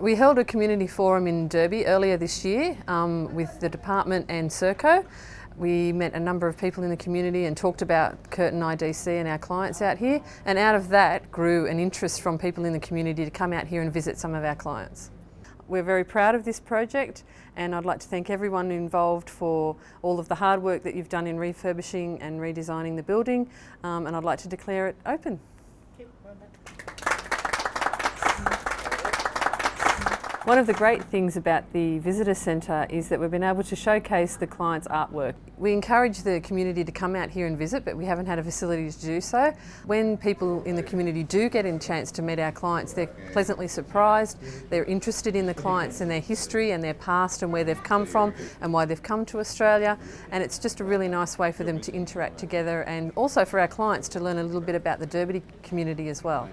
We held a community forum in Derby earlier this year um, with the department and Serco. We met a number of people in the community and talked about Curtin IDC and our clients out here and out of that grew an interest from people in the community to come out here and visit some of our clients. We're very proud of this project and I'd like to thank everyone involved for all of the hard work that you've done in refurbishing and redesigning the building um, and I'd like to declare it open. One of the great things about the Visitor Centre is that we've been able to showcase the client's artwork. We encourage the community to come out here and visit but we haven't had a facility to do so. When people in the community do get a chance to meet our clients they're pleasantly surprised, they're interested in the clients and their history and their past and where they've come from and why they've come to Australia and it's just a really nice way for them to interact together and also for our clients to learn a little bit about the Derby community as well.